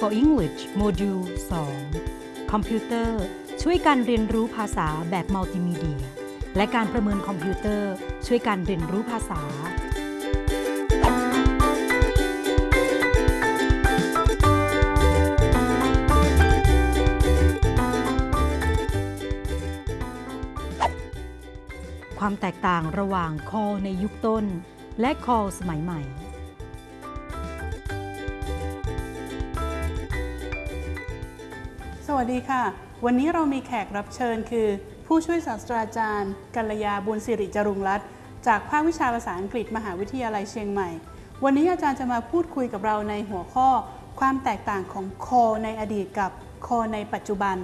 for English module 2 คอมพิวเตอร์ ช่วยการเรียนรู้ภาษาแบบมัลติมีเดีย และการประเมินคอมพิวเตอร์ ช่วยการเรียนรู้ภาษา ความแตกต่างระหว่างคอในยุคต้น และคอสมัยใหม่ วัสดีค่ะ วันนี้เรามีแขกรับเชิญคือ ผู้ช่วยศาสตราจารย์กัลยาบุญสิริจรุงรัตน์จากภาควิชาภาษาอังกฤษมหาวิทยาลัยเชียงใหม่ วันนี้อาจารย์จะมาพูดคุยกับเราในหัวข้อ ความแตกต่างของคอในอดีตกับคอในปัจจุบัน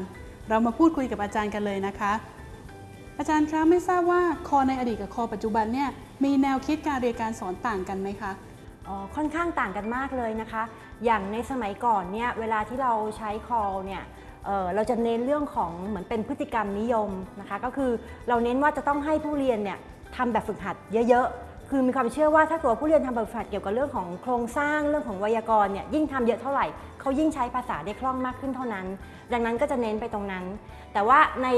เรามาพูดคุยกับอาจารย์กันเลยนะคะ อาจารย์คะไม่ทราบว่าคอในอดีตกับคอปัจจุบันเนี่ยมีแนวคิดการเรียนการสอนต่างกันไหมคะอ๋อค่อนข้างต่างกันมากเลยนะคะ อย่างในสมัยก่อนเนี่ยเวลาที่เราใช้ call เนี่ย เเราจะเน้นเรื่องของเหมือนเป็นพฤติกรรมนิยมนะคะก็คือเราเน้นว่าจะต้องให้ผู้เรียนเนี่ยทำแบบฝึกหัดเยอะๆ คือมีความเชื่อว่าถ้าตัวผู้เรียนทำแบบฝึกหัดเกี่ยวกับเรื่องของโครงสร้างเรื่องของไวยากรณ์เนี่ยยิ่งทำเยอะเท่าไหร่เขายิ่งใช้ภาษาได้คล่องมากขึ้นเท่านั้น ดังนั้นก็จะเน้นไปตรงนั้น แต่ว่าใน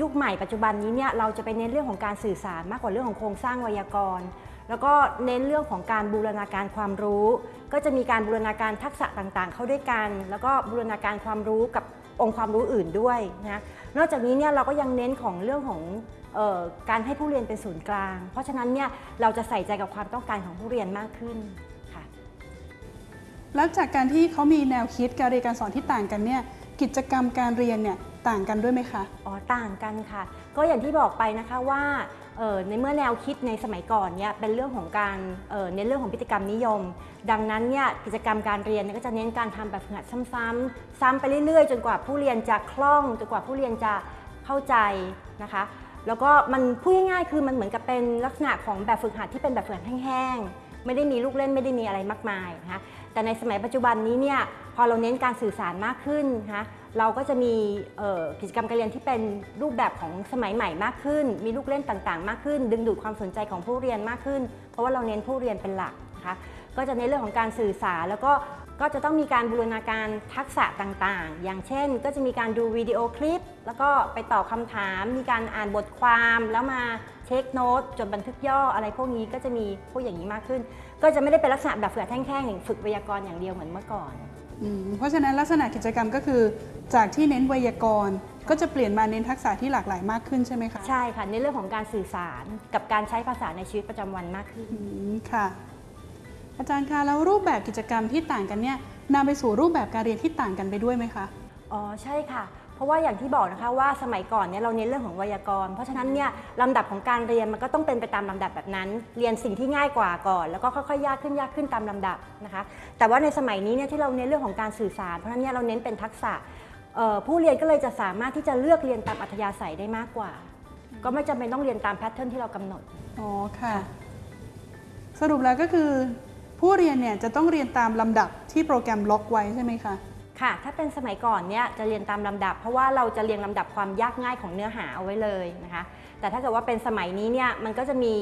ยุคใหม่ปัจจุบันนี้เนี่ยเราจะไปเน้นเรื่องของการสื่อสารมากกว่าเรื่องของโครงสร้างไวยากรณ์แล้วก็เน้นเรื่องของการบูรณาการความรู้ ก็จะมีการบูรณาการทักษะต่างๆ เข้าด้วยกัน แล้วก็บูรณาการความรู้กับ องค์ความรู้อื่นด้วยนะนอกจากนี้เนี่ยเราก็ยังเน้นของเรื่องของเออการให้ผู้เรียนเป็นศูนย์กลาง เพราะฉะนั้นเนี่ยเราจะใส่ใจกับความต้องการของผู้เรียนมากขึ้นค่ะแล้วจากการที่เขามีแนวคิดการเรียนการสอนที่ต่างกันเนี่ยกิจกรรมการเรียนเนี่ยต่างกันด้วยไหมคะ อ๋อ ต่างกันค่ะ ก็อย่างที่บอกไปนะคะว่าเอ่อ ในเมื่อแนวคิดในสมัยก่อนเนี่ยเป็นเรื่องของการเน้นเรื่องของพฤติกรรมนิยม ดังนั้นเนี่ยกิจกรรมการเรียนก็จะเน้นการทำแบบฝึกหัดซ้ำๆซ้ำไปเรื่อยๆ จนกว่าผู้เรียนจะคล่องจนกว่าผู้เรียนจะเข้าใจนะคะ แล้วก็มันพูดง่ายๆคือมันเหมือนกับเป็นลักษณะของแบบฝึกหัดที่เป็นแบบฝึกหัดแห้งๆไม่ได้มีลูกเล่นไม่ได้มีอะไรมากมายนะคะ แต่ในสมัยปัจจุบันนี้เนี่ยพอเราเน้นการสื่อสารมากขึ้นนะคะเราก็จะมีกิจกรรมการเรียนที่เป็นรูปแบบของสมัยใหม่มากขึ้น มีลูกเล่นต่างๆ มากขึ้น ดึงดูดความสนใจของผู้เรียนมากขึ้น เพราะว่าเราเน้นผู้เรียนเป็นหลักนะคะก็จะในเรื่องของการสื่อสารแล้วก็ ก็จะต้องมีการบูรณาการทักษะต่างๆ อย่างเช่น ก็จะมีการดูวิดีโอคลิป แล้วก็ไปตอบคำถาม มีการอ่านบทความแล้วมาเช็คโน้ตจดบันทึกย่ออะไรพวกนี้ก็จะมีพวกอย่างนี้มากขึ้น ก็จะไม่ได้เป็นลักษณะแบบฝึกหัดแท่งๆอย่างฝึกไวยากรณ์อย่างเดียวเหมือนเมื่อก่อนอืมเพราะฉะนั้นลักษณะกิจกรรมก็คือ จากที่เน้นไวยากรณ์ก็จะเปลี่ยนมาเน้นทักษะที่หลากหลายมากขึ้นใช่ไหมคะ ใช่ค่ะในเรื่องของการสื่อสารกับการใช้ภาษาในชีวิตประจำวันมากขึ้นอืมค่ะ อาจารย์คะแล้วรูปแบบกิจกรรมที่ต่างกันเนี่ยนำไปสู่รูปแบบการเรียนที่ต่างกันไปด้วยไหมคะอ๋อใช่ค่ะ เพราะว่าอย่างที่บอกนะคะว่าสมัยก่อนเนี่ยเราเน้นเรื่องของไวยากรณ์เพราะฉะนั้นเนี่ยลำดับของการเรียนมันก็ต้องเป็นไปตามลำดับแบบนั้น เรียนสิ่งที่ง่ายกว่าก่อน แล้วก็ค่อยๆยากขึ้นยากขึ้นตามลำดับนะคะ แต่ว่าในสมัยนี้เนี่ยที่เราเน้นเรื่องของการสื่อสาร เพราะฉะนั้นเนี่ยเราเน้นเป็นทักษะเอ่อผู้เรียนก็เลยจะสามารถที่จะเลือกเรียนตามอัธยาศัยได้มากกว่า ก็ไม่จำเป็นต้องเรียนตามแพทเทิร์นที่เรากำหนดอ๋อค่ะ สรุปแล้วก็คือ ผู้เรียนเนี่ยจะต้องเรียนตามลำดับที่โปรแกรมล็อกไว้ใช่ไหมคะ ค่ะ ถ้าเป็นสมัยก่อนเนี่ยจะเรียนตามลำดับ เพราะว่าเราจะเรียงลำดับความยากง่ายของเนื้อหาเอาไว้เลยนะคะ แต่ถ้าเกิดว่าเป็นสมัยนี้เนี่ยมันก็จะมี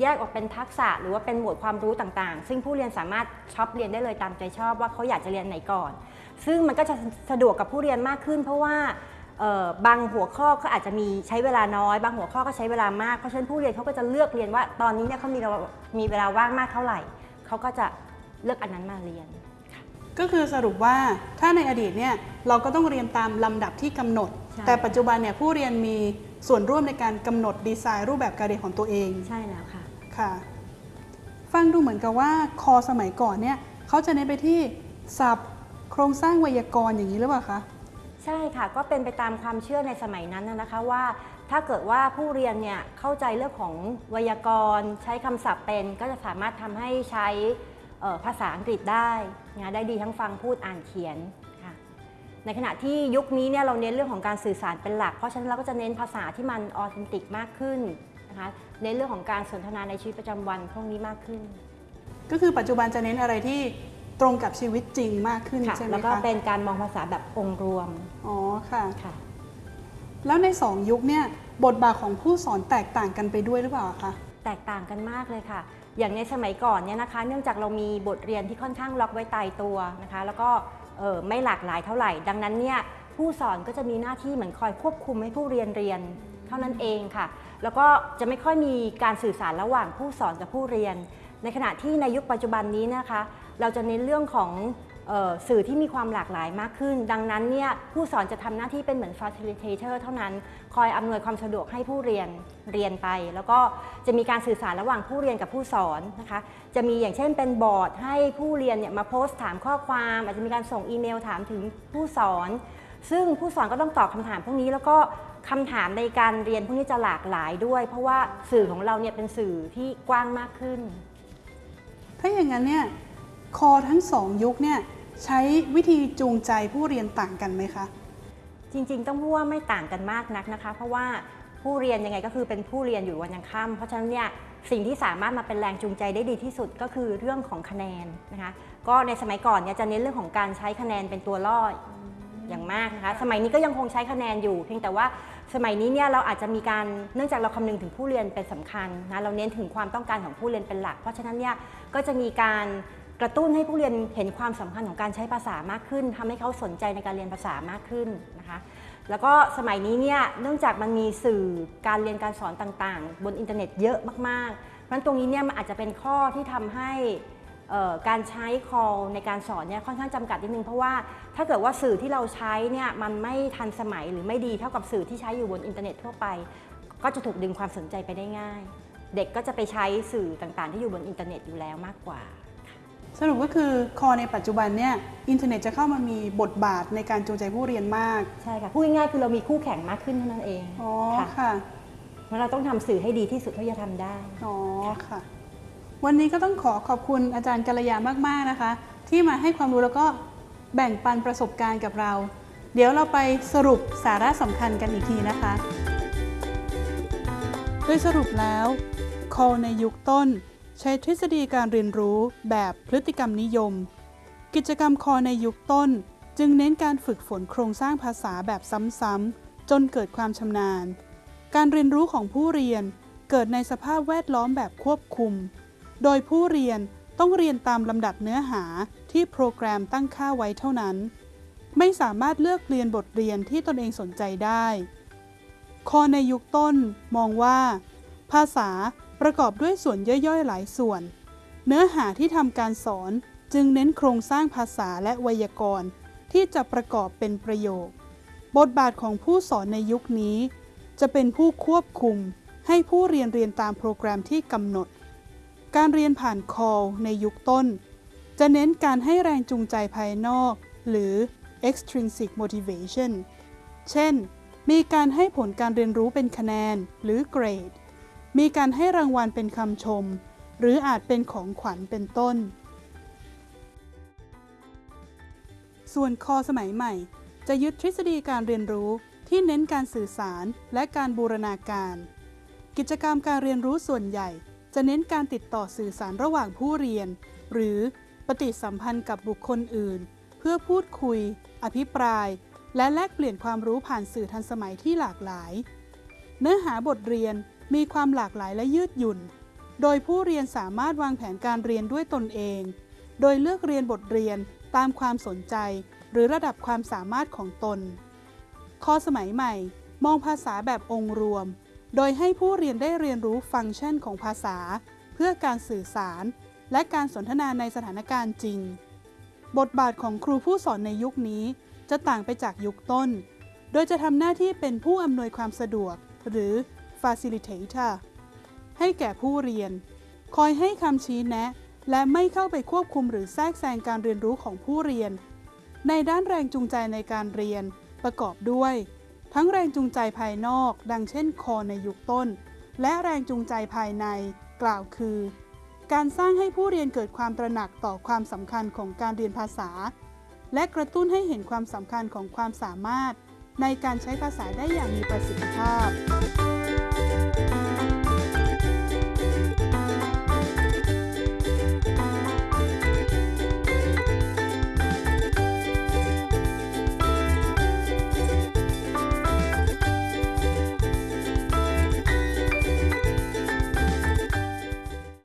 แยกออกเป็นทักษะหรือว่าเป็นหมวดความรู้ต่างๆ ซึ่งผู้เรียนสามารถช็อปเรียนได้เลยตามใจชอบว่าเขาอยากจะเรียนไหนก่อน ซึ่งมันก็จะสะดวกกับผู้เรียนมากขึ้น เพราะว่าบางหัวข้อก็อาจจะมีใช้เวลาน้อย บางหัวข้อก็ใช้เวลามาก เพราะฉะนั้นผู้เรียนเขาก็จะเลือกเรียนว่าตอนนี้เนี่ยเขามีเวลามีเวลาว่างมากเท่าไหร่ เขาก็จะเลือกอันนั้นมาเรียน ก็คือสรุปว่าถ้าในอดีตเนี่ยเราก็ต้องเรียนตามลำดับที่กำหนดใช่แต่ปัจจุบันเนี่ยผู้เรียนมีส่วนร่วมในการกำหนดดีไซน์รูปแบบการเรียนของตัวเอง ใช่แล้วค่ะค่ะ ฟังดูเหมือนกับว่าคอสมัยก่อนเนี่ยเขาจะเน้นไปที่ศัพท์ โครงสร้างไวยากรณ์อย่างนี้หรือเปล่าคะ ใช่ค่ะก็เป็นไปตามความเชื่อในสมัยนั้นนะนะคะว่า ถ้าเกิดว่าผู้เรียนเนี่ยเข้าใจเรื่องของไวยากรณ์ ใช้คำศัพท์เป็น ก็จะสามารถทำให้ใช้เอ่อภาษาอังกฤษได้นะได้ดีทั้งฟังพูดอ่านเขียนค่ะในขณะที่ยุคนี้เนี่ยเราเน้นเรื่องของการสื่อสารเป็นหลัก เพราะฉะนั้นเราก็จะเน้นภาษาที่มันออเทนติกมากขึ้นนะคะเน้นเรื่องของการสนทนาในชีวิตประจำวันพวกนี้มากขึ้น ก็คือปัจจุบันจะเน้นอะไรที่ ตรงกับชีวิตจริงมากขึ้นค่ะใช่ไหมแล้วก็คะเป็นการมองภาษาแบบองค์รวมอ๋อค่ะ ค่ะ แล้วในสองยุคเนี่ยบทบาทของผู้สอนแตกต่างกันไปด้วยหรือเปล่าคะแตกต่างกันมากเลยค่ะ อย่างในสมัยก่อนเนี่ยนะคะ เนื่องจากเรามีบทเรียนที่ค่อนข้างล็อกไว้ตายตัวนะคะ แล้วก็เเอ่อไม่หลากหลายเท่าไหร่ ดังนั้นเนี่ยผู้สอนก็จะมีหน้าที่เหมือนคอยควบคุมให้ผู้เรียนเรียนเท่านั้นเองค่ะ แล้วก็จะไม่ค่อยมีการสื่อสารระหว่างผู้สอนกับผู้เรียน ในขณะที่ในยุคปัจจุบันนี้นะคะ เราจะเน้นเรื่องของสื่อที่มีความหลากหลายมากขึ้น ดังนั้นเนี่ยผู้สอนจะทำหน้าที่เป็นเหมือน facilitator เท่านั้น คอยอำนวยความสะดวกให้ผู้เรียนเรียนไป แล้วก็จะมีการสื่อสารระหว่างผู้เรียนกับผู้สอนนะคะ จะมีอย่างเช่นเป็นบอร์ดให้ผู้เรียนเนี่ยมาโพสต์ถามข้อความ อาจจะมีการส่งอีเมลถามถึงผู้สอน ซึ่งผู้สอนก็ต้องตอบคำถามพวกนี้แล้วก็คำถามในการเรียนพวกนี้จะหลากหลายด้วย เพราะว่าสื่อของเราเนี่ยเป็นสื่อที่กว้างมากขึ้น ถ้าอย่างนั้นเนี่ย คอทั้งสองยุคเนี่ยใช้วิธีจูงใจผู้เรียนต่างกันไหมคะ จริงๆ ต้องพูดว่าไม่ต่างกันมากนักนะคะ เพราะว่าผู้เรียนยังไงก็คือเป็นผู้เรียนอยู่วันยังค่ำเพราะฉะนั้นเนี่ยสิ่งที่สามารถมาเป็นแรงจูงใจได้ดีที่สุดก็คือเรื่องของคะแนนนะคะก็ในสมัยก่อนเนี่ยจะเน้นเรื่องของการใช้คะแนนเป็นตัวล่ออย่างมากนะคะสมัยนี้ก็ยังคงใช้คะแนนอยู่ เพียงแต่ว่าสมัยนี้เนี่ยเราอาจจะมีการเนื่องจากเราคำนึงถึงผู้เรียนเป็นสำคัญนะเราเน้นถึงความต้องการของผู้เรียนเป็นหลัก เพราะฉะนั้นเนี่ยก็จะมีการ กระตุ้นให้ผู้เรียนเห็นความสำคัญของการใช้ภาษามากขึ้นทำให้เขาสนใจในการเรียนภาษามากขึ้นนะคะ แล้วก็สมัยนี้เนี่ยเนื่องจากมันมีสื่อการเรียนการสอนต่างๆ บนอินเทอร์เน็ตเยอะมากๆเพราะฉะนั้นตรงนี้เนี่ยมันอาจจะเป็นข้อที่ทำให้การใช้ call ในการสอนเนี่ยค่อนข้างจำกัดนิดนึง เพราะว่าถ้าเกิดว่าสื่อที่เราใช้เนี่ยมันไม่ทันสมัยหรือไม่ดีเท่ากับสื่อที่ใช้อยู่บนอินเทอร์เน็ตทั่วไป ก็จะถูกดึงความสนใจไปได้ง่าย เด็กก็จะไปใช้สื่อต่างๆ ที่อยู่บนอินเทอร์เน็ตอยู่แล้วมากกว่า สรุปก็คือ CALL ในปัจจุบันเนี่ยอินเทอร์เน็ตจะเข้ามามีบทบาทในการจูงใจผู้เรียนมาก ใช่ค่ะพูดง่ายๆคือเรามีคู่แข่งมากขึ้นเท่านั้นเองอ๋อค่ะค่ะเพราะเราต้องทำสื่อให้ดีที่สุดเท่าที่จะทำได้อ๋อค่ะ วันนี้ก็ต้องขอขอบคุณอาจารย์กัลยามากๆนะคะ ที่มาให้ความรู้แล้วก็แบ่งปันประสบการณ์กับเรา เดี๋ยวเราไปสรุปสาระสำคัญกันอีกทีนะคะ โดยสรุปแล้ว call ในยุคต้น ใช้ทฤษฎีการเรียนรู้แบบพฤติกรรมนิยม กิจกรรม call ในยุคต้น จึงเน้นการฝึกฝนโครงสร้างภาษาแบบซ้ำๆจนเกิดความชำนาญ การเรียนรู้ของผู้เรียนเกิดในสภาพแวดล้อมแบบควบคุม โดยผู้เรียนต้องเรียนตามลำดับเนื้อหาที่โปรแกรมตั้งค่าไว้เท่านั้น ไม่สามารถเลือกเรียนบทเรียนที่ตนเองสนใจได้ คอในยุคต้นมองว่า ภาษา ประกอบด้วยส่วนย่อยๆ หลายส่วน เนื้อหาที่ทำการสอนจึงเน้นโครงสร้างภาษาและไวยากรณ์ ที่จะประกอบเป็นประโยค บทบาทของผู้สอนในยุคนี้ จะเป็นผู้ควบคุม ให้ผู้เรียนเรียนตามโปรแกรมที่กำหนด การเรียนผ่าน call ในยุคต้น จะเน้นการให้แรงจูงใจภายนอก หรือ extrinsic motivation เช่น มีการให้ผลการเรียนรู้เป็นคะแนนหรือเกรด มีการให้รางวัลเป็นคำชม หรืออาจเป็นของขวัญเป็นต้น ส่วนคอสมัยใหม่ จะยึดทฤษฎีการเรียนรู้ที่เน้นการสื่อสารและการบูรณาการ กิจกรรมการเรียนรู้ส่วนใหญ่ จะเน้นการติดต่อสื่อสารระหว่างผู้เรียน หรือปฏิสัมพันธ์กับบุคคลอื่น เพื่อพูดคุย อภิปราย และแลกเปลี่ยนความรู้ผ่านสื่อทันสมัยที่หลากหลาย เนื้อหาบทเรียน มีความหลากหลายและยืดหยุ่น โดยผู้เรียนสามารถวางแผนการเรียนด้วยตนเอง โดยเลือกเรียนบทเรียนตามความสนใจ หรือระดับความสามารถของตนข้อสมัยใหม่ มองภาษาแบบองค์รวม โดยให้ผู้เรียนได้เรียนรู้ฟังก์ชันของภาษา เพื่อการสื่อสาร และการสนทนาในสถานการณ์จริง บทบาทของครูผู้สอนในยุคนี้ จะต่างไปจากยุคต้น โดยจะทำหน้าที่เป็นผู้อำนวยความสะดวก หรือ facilitator ให้แก่ผู้เรียน คอยให้คำชี้แนะ และไม่เข้าไปควบคุมหรือแทรกแซงการเรียนรู้ของผู้เรียน ในด้านแรงจูงใจในการเรียน ประกอบด้วย ทั้งแรงจูงใจภายนอก ดังเช่นคอในยุคต้น และแรงจูงใจภายใน กล่าวคือ การสร้างให้ผู้เรียนเกิดความตระหนักต่อความสำคัญของการเรียนภาษา และกระตุ้นให้เห็นความสำคัญของความสามารถ ในการใช้ภาษาได้อย่างมีประสิทธิภาพ